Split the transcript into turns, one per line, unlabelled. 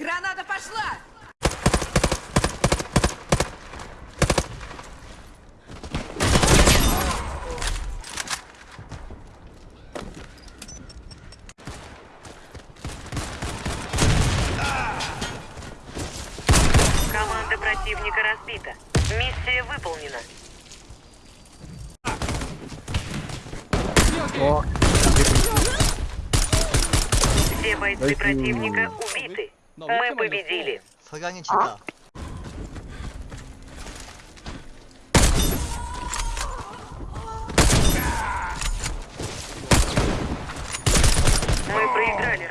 Пошла!
Команда противника разбита. Миссия выполнена.
О,
Все бойцы противника убиты.
Ну, а Мы победили. 아?
Мы проиграли.